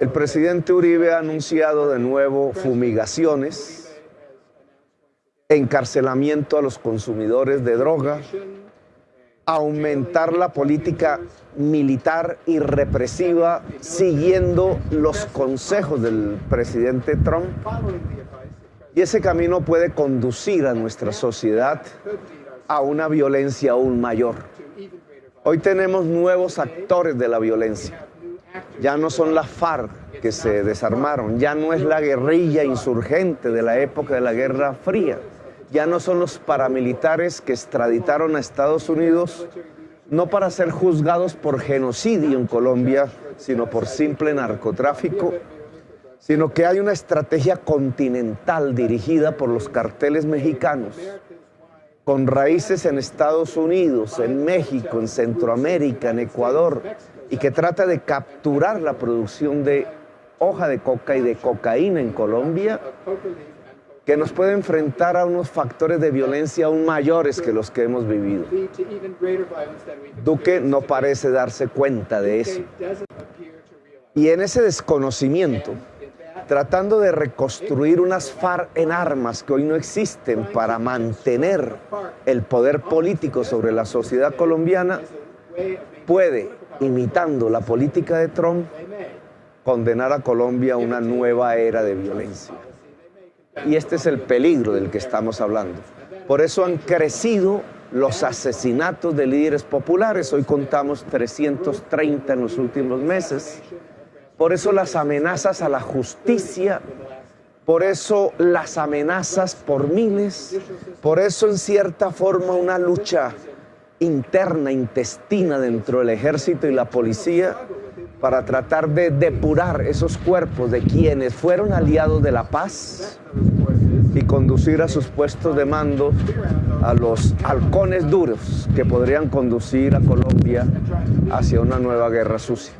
El presidente Uribe ha anunciado de nuevo fumigaciones, encarcelamiento a los consumidores de droga, aumentar la política militar y represiva siguiendo los consejos del presidente Trump. Y ese camino puede conducir a nuestra sociedad a una violencia aún mayor. Hoy tenemos nuevos actores de la violencia. Ya no son las FARC que se desarmaron, ya no es la guerrilla insurgente de la época de la Guerra Fría, ya no son los paramilitares que extraditaron a Estados Unidos no para ser juzgados por genocidio en Colombia, sino por simple narcotráfico, sino que hay una estrategia continental dirigida por los carteles mexicanos, con raíces en Estados Unidos, en México, en Centroamérica, en Ecuador, y que trata de capturar la producción de hoja de coca y de cocaína en Colombia, que nos puede enfrentar a unos factores de violencia aún mayores que los que hemos vivido. Duque no parece darse cuenta de eso. Y en ese desconocimiento, tratando de reconstruir unas FARC en armas que hoy no existen para mantener el poder político sobre la sociedad colombiana, puede, imitando la política de Trump, condenar a Colombia a una nueva era de violencia. Y este es el peligro del que estamos hablando. Por eso han crecido los asesinatos de líderes populares. Hoy contamos 330 en los últimos meses. Por eso las amenazas a la justicia, por eso las amenazas por miles, por eso en cierta forma una lucha interna, intestina dentro del ejército y la policía para tratar de depurar esos cuerpos de quienes fueron aliados de la paz y conducir a sus puestos de mando a los halcones duros que podrían conducir a Colombia hacia una nueva guerra sucia.